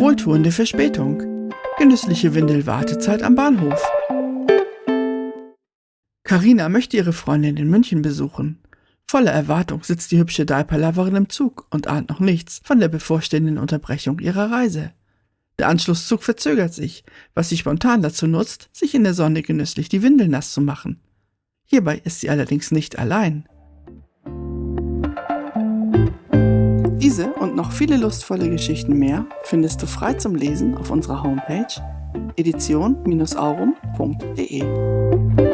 Wohltuende Verspätung. Genüssliche Windelwartezeit am Bahnhof. Karina möchte ihre Freundin in München besuchen. Voller Erwartung sitzt die hübsche Daiperloverin im Zug und ahnt noch nichts von der bevorstehenden Unterbrechung ihrer Reise. Der Anschlusszug verzögert sich, was sie spontan dazu nutzt, sich in der Sonne genüsslich die Windel nass zu machen. Hierbei ist sie allerdings nicht allein. Diese und noch viele lustvolle Geschichten mehr findest du frei zum Lesen auf unserer Homepage edition-aurum.de.